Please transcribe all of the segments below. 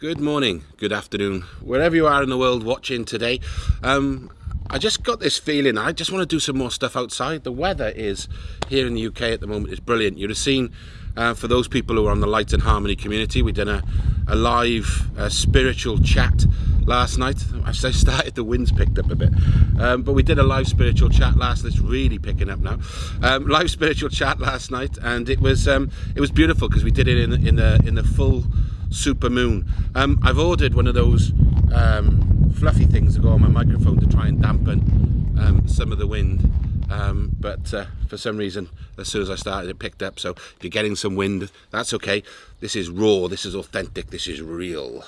Good morning, good afternoon, wherever you are in the world watching today. Um, I just got this feeling I just want to do some more stuff outside. The weather is here in the UK at the moment is brilliant. You'd have seen uh, for those people who are on the Light and Harmony community, we did a, a live uh, spiritual chat last night. As I started, the wind's picked up a bit, um, but we did a live spiritual chat last. night. It's really picking up now. Um, live spiritual chat last night, and it was um, it was beautiful because we did it in in the in the full super moon. Um, I've ordered one of those um, fluffy things to go on my microphone to try and dampen um, some of the wind. Um, but uh, for some reason, as soon as I started, it picked up. So if you're getting some wind, that's okay. This is raw, this is authentic, this is real.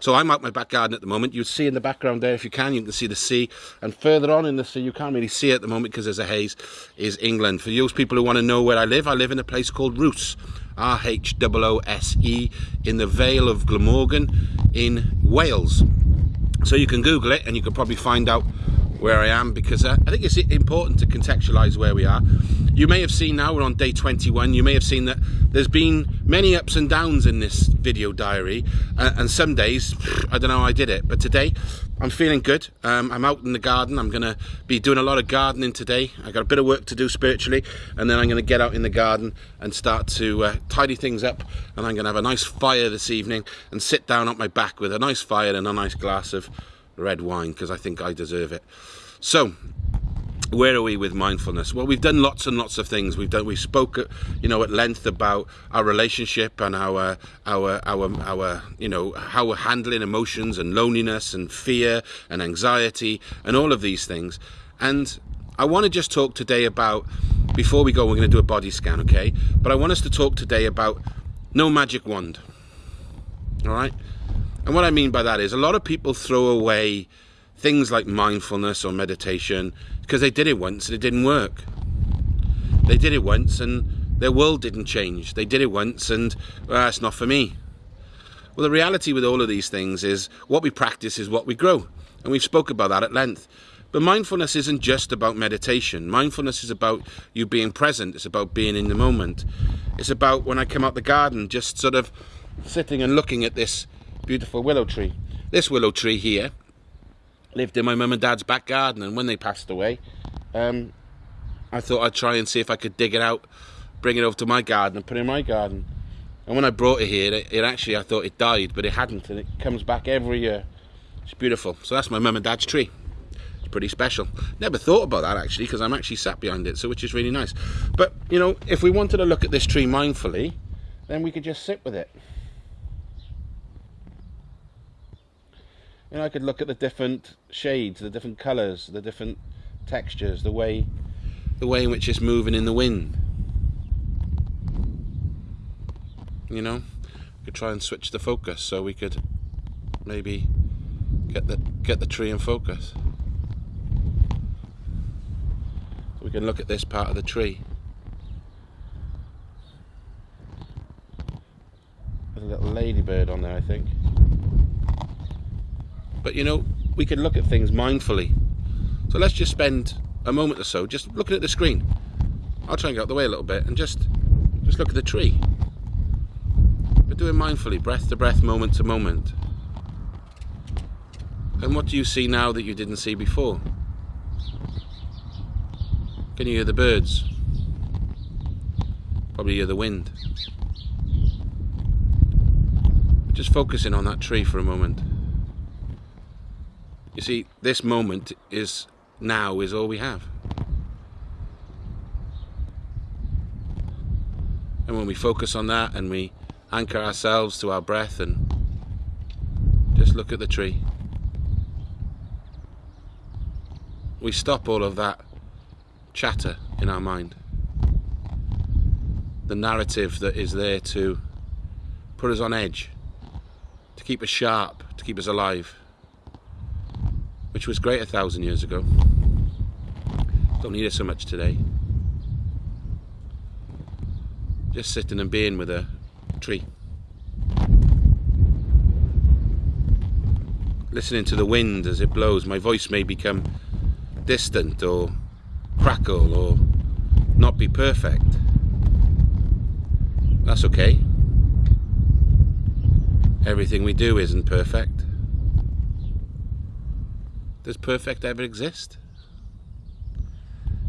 So I'm out my back garden at the moment. You see in the background there, if you can, you can see the sea. And further on in the sea, you can't really see it at the moment because there's a haze, is England. For those people who want to know where I live, I live in a place called Rhoose. R-H-O-O-S-E in the Vale of Glamorgan in Wales. So you can Google it and you can probably find out where I am because I think it's important to contextualize where we are. You may have seen now we're on day 21. You may have seen that there's been many ups and downs in this video diary uh, and some days I don't know how I did it but today I'm feeling good. Um, I'm out in the garden. I'm going to be doing a lot of gardening today. I got a bit of work to do spiritually and then I'm going to get out in the garden and start to uh, tidy things up and I'm going to have a nice fire this evening and sit down on my back with a nice fire and a nice glass of red wine because I think I deserve it. So, where are we with mindfulness? Well, we've done lots and lots of things. We've done. We spoke, uh, you know, at length about our relationship and our, our, our, our, you know, how we're handling emotions and loneliness and fear and anxiety and all of these things. And I want to just talk today about. Before we go, we're going to do a body scan, okay? But I want us to talk today about no magic wand. All right. And what I mean by that is a lot of people throw away things like mindfulness or meditation because they did it once and it didn't work. They did it once and their world didn't change. They did it once and well, it's not for me. Well, the reality with all of these things is what we practice is what we grow. And we've spoke about that at length. But mindfulness isn't just about meditation. Mindfulness is about you being present. It's about being in the moment. It's about when I come out the garden, just sort of sitting and looking at this beautiful willow tree. This willow tree here lived in my mum and dad's back garden and when they passed away um, I thought I'd try and see if I could dig it out bring it over to my garden and put it in my garden. And when I brought it here it, it actually I thought it died but it hadn't and it comes back every year. It's beautiful. So that's my mum and dad's tree. It's pretty special. Never thought about that actually because I'm actually sat behind it so which is really nice. But you know if we wanted to look at this tree mindfully then we could just sit with it you know, I could look at the different shades, the different colours, the different textures, the way, the way in which it's moving in the wind. You know, I could try and switch the focus so we could maybe get the get the tree in focus. We can look at this part of the tree. There's a little ladybird on there, I think. But you know, we can look at things mindfully. So let's just spend a moment or so just looking at the screen. I'll try and get out the way a little bit and just just look at the tree. But do it mindfully, breath to breath, moment to moment. And what do you see now that you didn't see before? Can you hear the birds? Probably hear the wind. Just focusing on that tree for a moment. You see, this moment is now is all we have. And when we focus on that and we anchor ourselves to our breath and just look at the tree, we stop all of that chatter in our mind. The narrative that is there to put us on edge, to keep us sharp, to keep us alive which was great a thousand years ago. Don't need it so much today. Just sitting and being with a tree. Listening to the wind as it blows, my voice may become distant or crackle or not be perfect. That's okay. everything we do isn't perfect. Does perfect ever exist?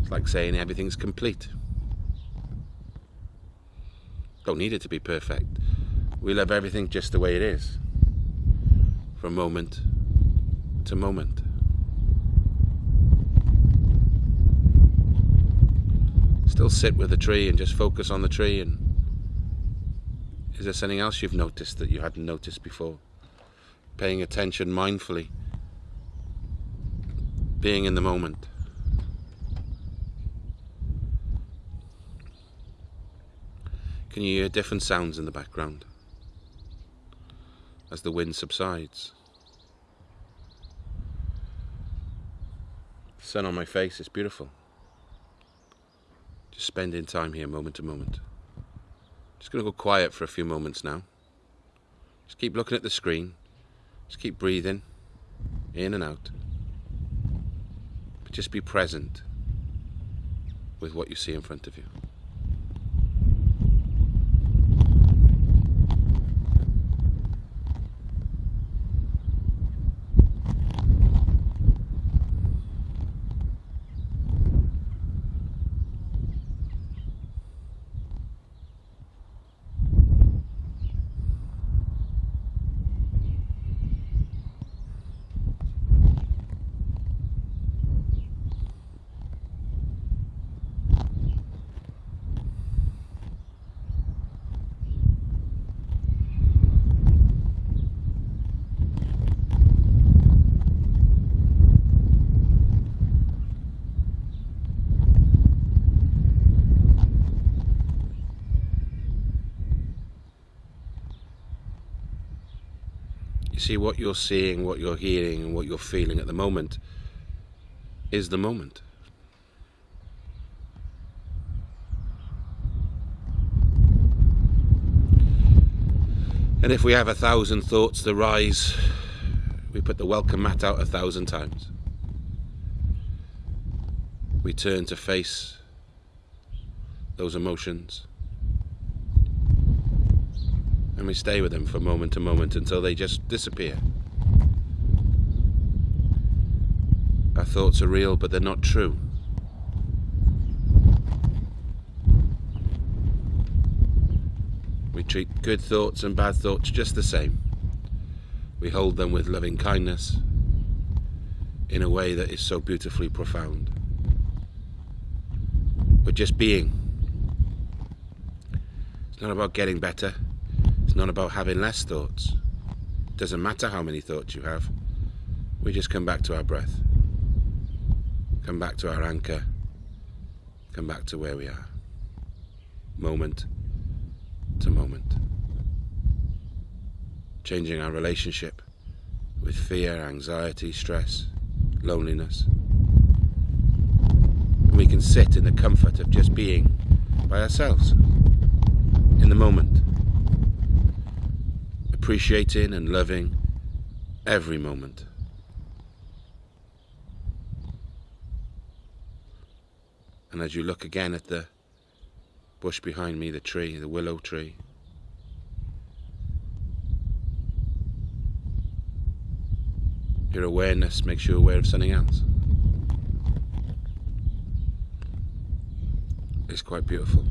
It's like saying everything's complete. Don't need it to be perfect. We love everything just the way it is. From moment to moment. Still sit with the tree and just focus on the tree and is there something else you've noticed that you hadn't noticed before? Paying attention mindfully. Being in the moment. Can you hear different sounds in the background as the wind subsides? sun on my face is beautiful. Just spending time here moment to moment. Just going to go quiet for a few moments now. Just keep looking at the screen. Just keep breathing in and out. Just be present with what you see in front of you. See, what you're seeing, what you're hearing, and what you're feeling at the moment is the moment. And if we have a thousand thoughts to rise, we put the welcome mat out a thousand times. We turn to face those emotions and we stay with them from moment to moment until they just disappear. Our thoughts are real, but they're not true. We treat good thoughts and bad thoughts just the same. We hold them with loving kindness in a way that is so beautifully profound. We're just being. It's not about getting better. Not about having less thoughts. Doesn't matter how many thoughts you have. We just come back to our breath. Come back to our anchor. Come back to where we are. Moment to moment. Changing our relationship with fear, anxiety, stress, loneliness. And we can sit in the comfort of just being by ourselves in the moment appreciating and loving every moment. And as you look again at the bush behind me, the tree, the willow tree, your awareness makes you aware of something else. It's quite beautiful.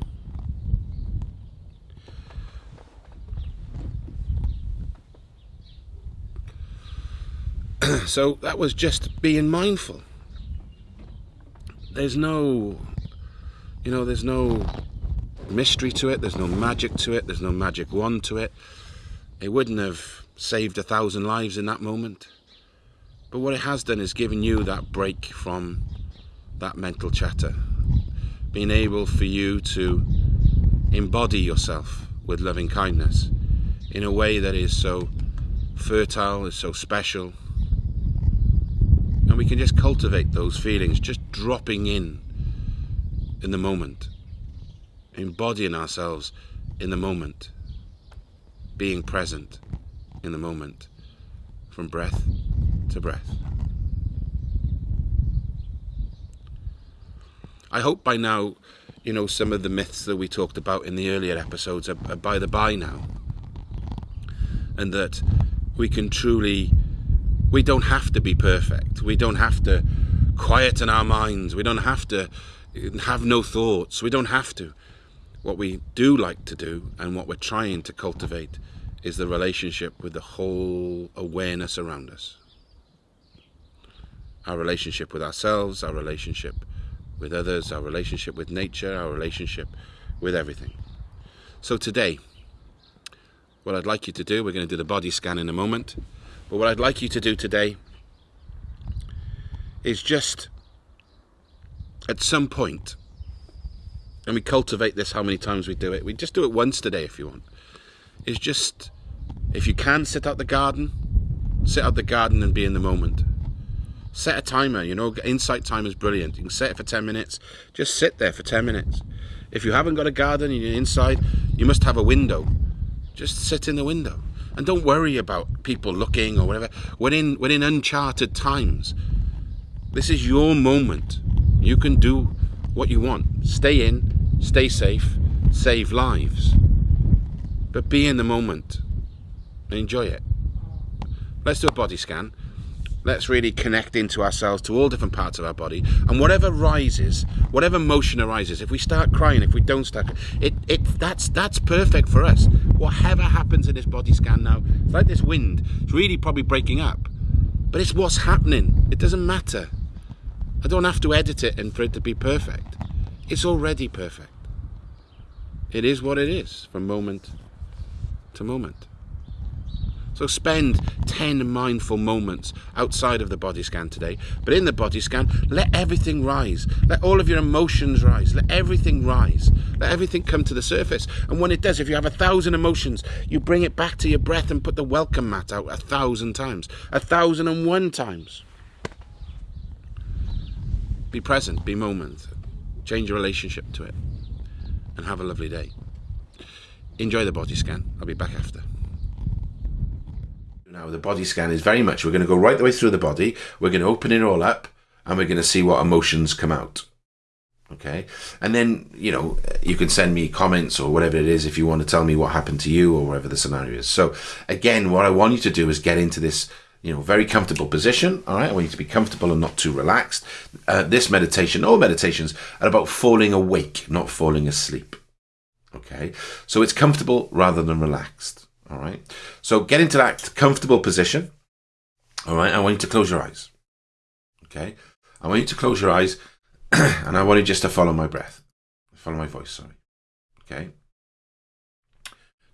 so that was just being mindful. There's no, you know, there's no mystery to it, there's no magic to it, there's no magic wand to it. It wouldn't have saved a thousand lives in that moment. But what it has done is given you that break from that mental chatter. Being able for you to embody yourself with loving kindness in a way that is so fertile, is so special, and we can just cultivate those feelings, just dropping in in the moment, embodying ourselves in the moment, being present in the moment, from breath to breath. I hope by now, you know, some of the myths that we talked about in the earlier episodes are, are by the by now. and that we can truly, we don't have to be perfect. We don't have to quieten our minds. We don't have to have no thoughts. We don't have to. What we do like to do and what we're trying to cultivate is the relationship with the whole awareness around us. Our relationship with ourselves, our relationship with others, our relationship with nature, our relationship with everything. So today, what I'd like you to do, we're going to do the body scan in a moment, but what I'd like you to do today is just at some point, and we cultivate this how many times we do it, we just do it once today if you want, is just, if you can, sit out the garden, sit out the garden and be in the moment. Set a timer, you know, Insight Timer is brilliant. You can set it for 10 minutes, just sit there for 10 minutes. If you haven't got a garden and you're inside, you must have a window. Just sit in the window. And don't worry about people looking or whatever. We're in, we're in uncharted times. This is your moment. You can do what you want. Stay in, stay safe, save lives. But be in the moment and enjoy it. Let's do a body scan. Let's really connect into ourselves to all different parts of our body. And whatever rises, whatever motion arises, if we start crying, if we don't start, it, it that's that's perfect for us. Whatever happens in this body scan now, it's like this wind. It's really probably breaking up. But it's what's happening. It doesn't matter. I don't have to edit it and for it to be perfect. It's already perfect. It is what it is from moment to moment. So spend 10 mindful moments outside of the body scan today. But in the body scan, let everything rise. Let all of your emotions rise. Let everything rise. Let everything come to the surface. And when it does, if you have a thousand emotions, you bring it back to your breath and put the welcome mat out a thousand times. A thousand and one times. Be present, be moment, change your relationship to it, and have a lovely day. Enjoy the body scan. I'll be back after. Now, the body scan is very much, we're going to go right the way through the body, we're going to open it all up, and we're going to see what emotions come out. Okay. And then, you know, you can send me comments or whatever it is if you want to tell me what happened to you or whatever the scenario is. So, again, what I want you to do is get into this you know, very comfortable position. All right, I want you to be comfortable and not too relaxed. Uh, this meditation, all meditations, are about falling awake, not falling asleep. Okay, so it's comfortable rather than relaxed. All right, so get into that comfortable position. All right, I want you to close your eyes. Okay, I want you to close your eyes, and I want you just to follow my breath, follow my voice. Sorry. Okay,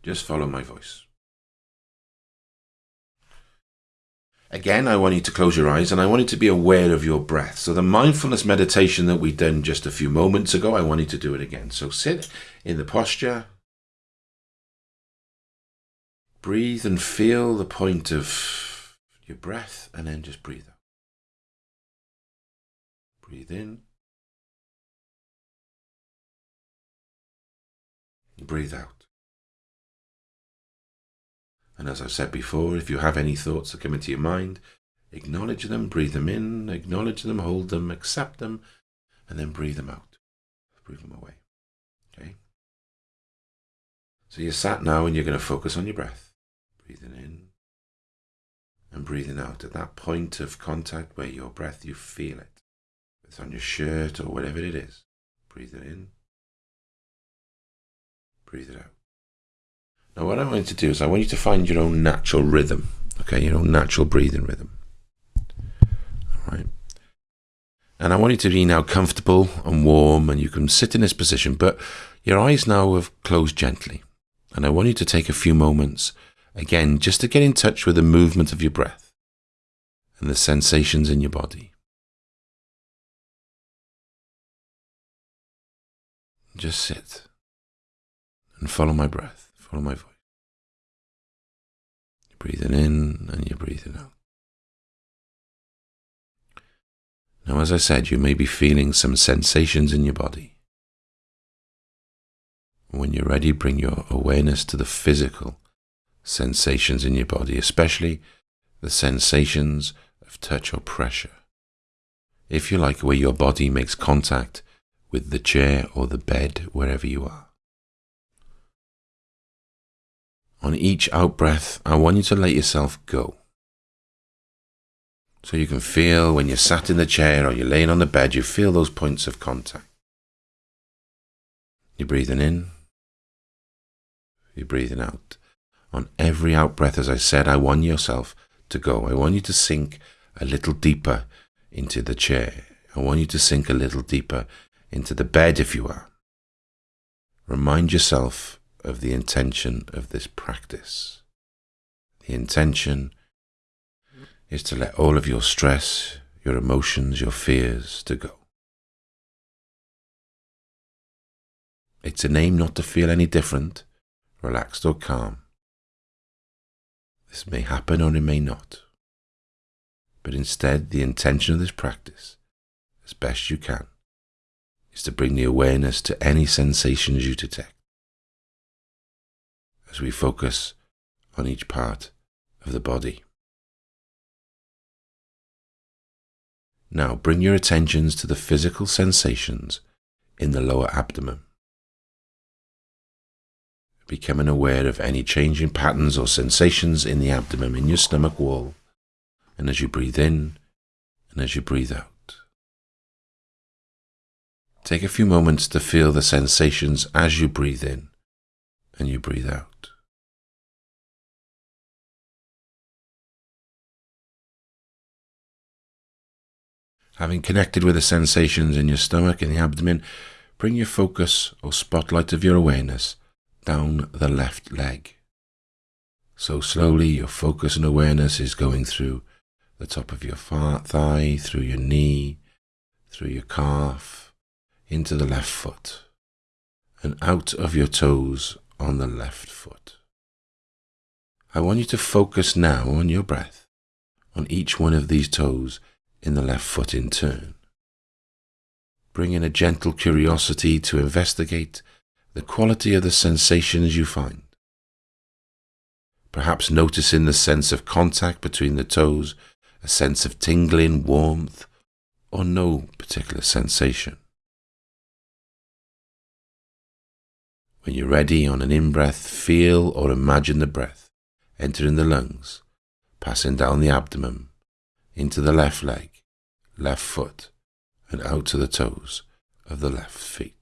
just follow my voice. Again, I want you to close your eyes and I want you to be aware of your breath. So the mindfulness meditation that we done just a few moments ago, I want you to do it again. So sit in the posture. Breathe and feel the point of your breath and then just breathe out. Breathe in. Breathe out. And as I've said before, if you have any thoughts that come into your mind, acknowledge them, breathe them in, acknowledge them, hold them, accept them, and then breathe them out. Breathe them away. Okay? So you're sat now and you're going to focus on your breath. Breathing in and breathing out at that point of contact where your breath, you feel it. It's on your shirt or whatever it is. Breathe it in. Breathe it out. Now, what I want you to do is I want you to find your own natural rhythm, okay, your own natural breathing rhythm. All right. And I want you to be now comfortable and warm, and you can sit in this position, but your eyes now have closed gently. And I want you to take a few moments, again, just to get in touch with the movement of your breath and the sensations in your body. Just sit and follow my breath. Follow my voice. You're breathing in and you're breathing out. Now, as I said, you may be feeling some sensations in your body. When you're ready, bring your awareness to the physical sensations in your body, especially the sensations of touch or pressure. If you like, where your body makes contact with the chair or the bed, wherever you are. On each out breath, I want you to let yourself go. So you can feel when you're sat in the chair or you're laying on the bed, you feel those points of contact. You're breathing in, you're breathing out. On every out breath, as I said, I want yourself to go. I want you to sink a little deeper into the chair. I want you to sink a little deeper into the bed if you are. Remind yourself of the intention of this practice. The intention is to let all of your stress, your emotions, your fears to go. It's a aim not to feel any different, relaxed or calm. This may happen or it may not. But instead, the intention of this practice, as best you can, is to bring the awareness to any sensations you detect. As we focus on each part of the body. Now bring your attentions to the physical sensations in the lower abdomen. Becoming aware of any changing patterns or sensations in the abdomen, in your stomach wall, and as you breathe in and as you breathe out. Take a few moments to feel the sensations as you breathe in and you breathe out. Having connected with the sensations in your stomach and the abdomen, bring your focus or spotlight of your awareness down the left leg. So slowly your focus and awareness is going through the top of your thigh, through your knee, through your calf, into the left foot, and out of your toes on the left foot. I want you to focus now on your breath, on each one of these toes in the left foot in turn. Bring in a gentle curiosity to investigate the quality of the sensations you find. Perhaps noticing the sense of contact between the toes, a sense of tingling, warmth, or no particular sensation. When you're ready on an in breath, feel or imagine the breath entering the lungs, passing down the abdomen, into the left leg, left foot, and out to the toes of the left feet.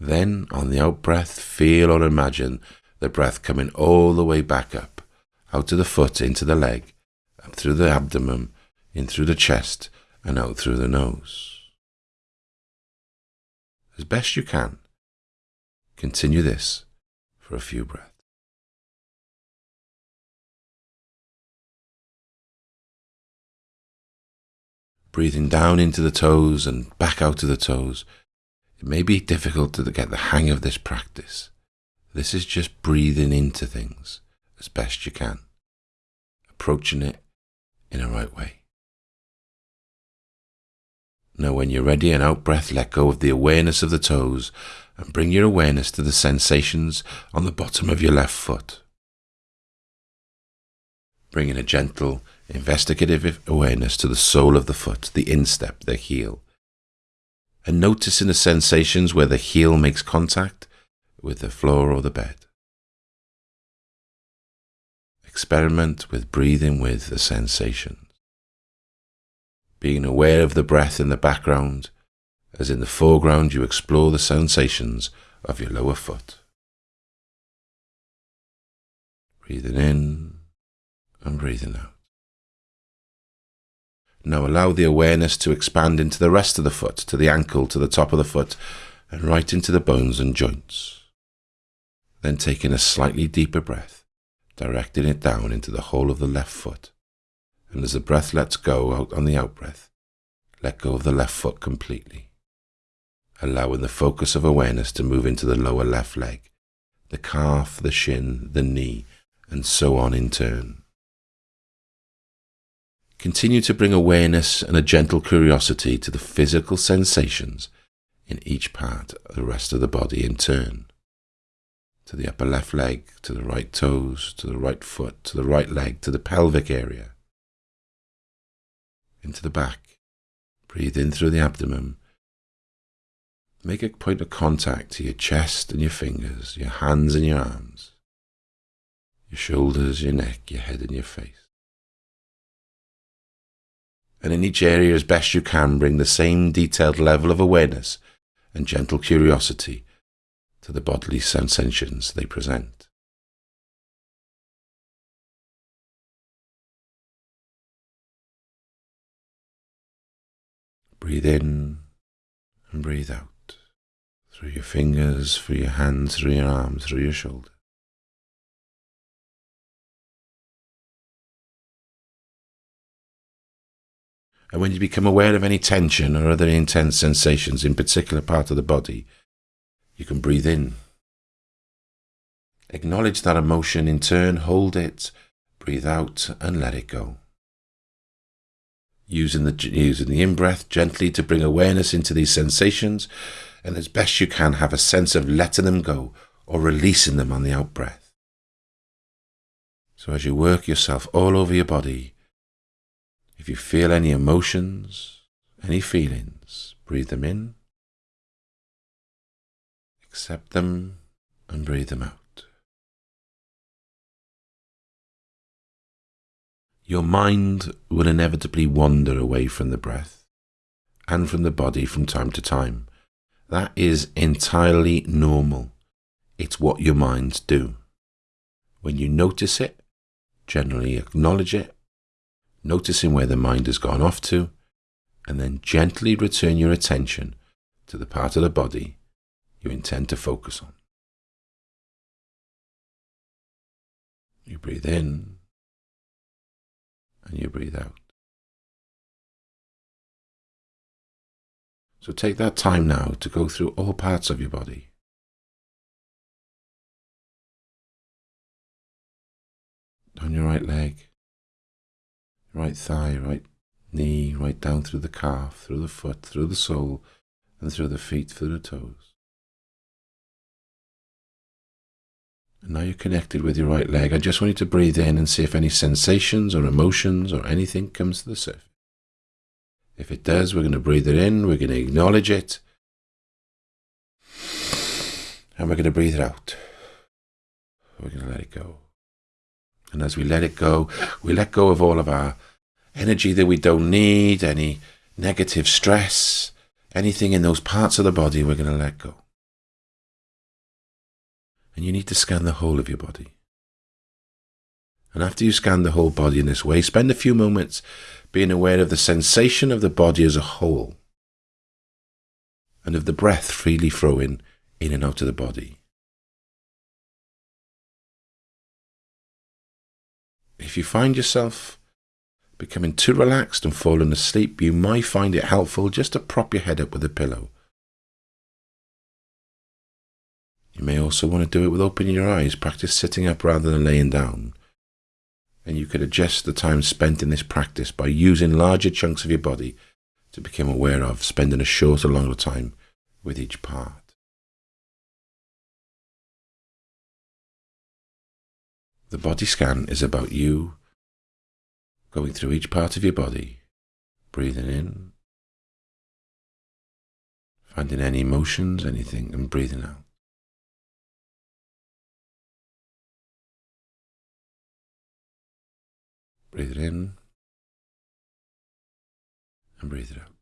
Then, on the out breath, feel or imagine the breath coming all the way back up, out to the foot, into the leg, up through the abdomen, in through the chest, and out through the nose. As best you can, continue this for a few breaths. breathing down into the toes and back out of the toes. It may be difficult to get the hang of this practice. This is just breathing into things as best you can, approaching it in a right way. Now, when you're ready, an out breath, let go of the awareness of the toes and bring your awareness to the sensations on the bottom of your left foot. Bring in a gentle investigative awareness to the sole of the foot, the instep, the heel. And noticing the sensations where the heel makes contact with the floor or the bed. Experiment with breathing with the sensations. Being aware of the breath in the background, as in the foreground you explore the sensations of your lower foot. Breathing in and breathing out. Now allow the awareness to expand into the rest of the foot, to the ankle, to the top of the foot, and right into the bones and joints. Then taking a slightly deeper breath, directing it down into the whole of the left foot. And as the breath lets go out on the out breath, let go of the left foot completely, allowing the focus of awareness to move into the lower left leg, the calf, the shin, the knee, and so on in turn. Continue to bring awareness and a gentle curiosity to the physical sensations in each part of the rest of the body in turn. To the upper left leg, to the right toes, to the right foot, to the right leg, to the pelvic area. Into the back. Breathe in through the abdomen. Make a point of contact to your chest and your fingers, your hands and your arms, your shoulders, your neck, your head and your face. And in each area, as best you can, bring the same detailed level of awareness and gentle curiosity to the bodily sensations they present. Breathe in and breathe out through your fingers, through your hands, through your arms, through your shoulders. And when you become aware of any tension or other intense sensations in particular part of the body, you can breathe in. Acknowledge that emotion in turn, hold it, breathe out, and let it go. Using the, using the in breath gently to bring awareness into these sensations, and as best you can, have a sense of letting them go or releasing them on the out breath. So as you work yourself all over your body, if you feel any emotions, any feelings, breathe them in Accept them and breathe them out. Your mind will inevitably wander away from the breath and from the body from time to time. That is entirely normal. It's what your minds do. When you notice it, generally acknowledge it, noticing where the mind has gone off to, and then gently return your attention to the part of the body you intend to focus on. You breathe in and you breathe out. So take that time now to go through all parts of your body. Down your right leg, right thigh, right knee, right down through the calf, through the foot, through the sole, and through the feet, through the toes. And now you're connected with your right leg. I just want you to breathe in and see if any sensations or emotions or anything comes to the surface. If it does, we're going to breathe it in, we're going to acknowledge it, and we're going to breathe it out. We're going to let it go. And as we let it go, we let go of all of our energy that we don't need, any negative stress, anything in those parts of the body, we're going to let go and you need to scan the whole of your body. And after you scan the whole body in this way, spend a few moments being aware of the sensation of the body as a whole and of the breath freely flowing in and out of the body. If you find yourself becoming too relaxed and falling asleep, you might find it helpful just to prop your head up with a pillow You may also want to do it with opening your eyes. Practice sitting up rather than laying down. And you could adjust the time spent in this practice by using larger chunks of your body to become aware of, spending a shorter, or longer time with each part. The body scan is about you going through each part of your body, breathing in, finding any emotions, anything, and breathing out. Breathe it in and breathe it out.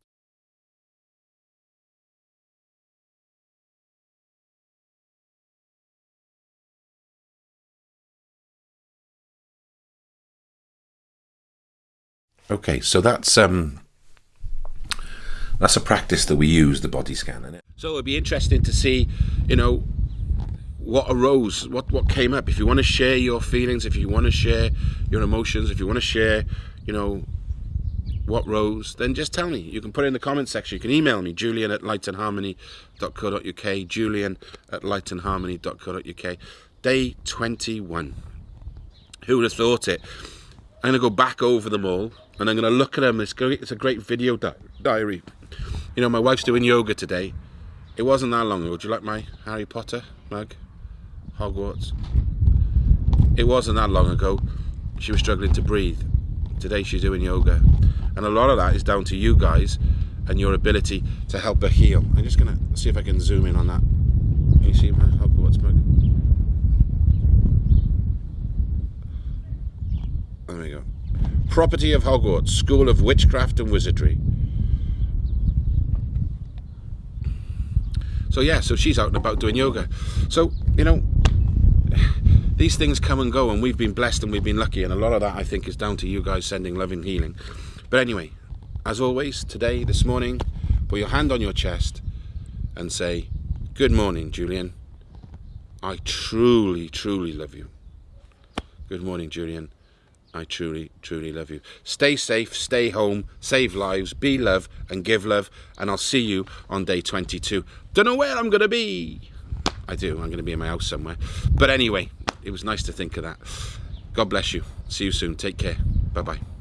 Okay, so that's um, that's a practice that we use the body scan in it. So it'd be interesting to see, you know, what arose, what what came up. If you want to share your feelings, if you want to share your emotions, if you want to share, you know, what rose, then just tell me. You can put it in the comment section. You can email me, julian at lightandharmony.co.uk, julian at lightandharmony.co.uk. Day 21. Who would have thought it? I'm going to go back over them all and I'm going to look at them. It's, great, it's a great video di diary. You know, my wife's doing yoga today. It wasn't that long ago. Would you like my Harry Potter mug? Hogwarts. It wasn't that long ago. She was struggling to breathe. Today she's doing yoga. And a lot of that is down to you guys and your ability to help her heal. I'm just going to see if I can zoom in on that. Can you see my Hogwarts mug? There we go. Property of Hogwarts, School of Witchcraft and Wizardry. So yeah, so she's out and about doing yoga. So, you know, these things come and go and we've been blessed and we've been lucky and a lot of that I think is down to you guys sending love and healing. But anyway, as always, today, this morning, put your hand on your chest and say, Good morning, Julian. I truly, truly love you. Good morning, Julian. I truly, truly love you. Stay safe, stay home, save lives, be love, and give love. And I'll see you on day 22. Don't know where I'm going to be. I do. I'm going to be in my house somewhere. But anyway, it was nice to think of that. God bless you. See you soon. Take care. Bye bye.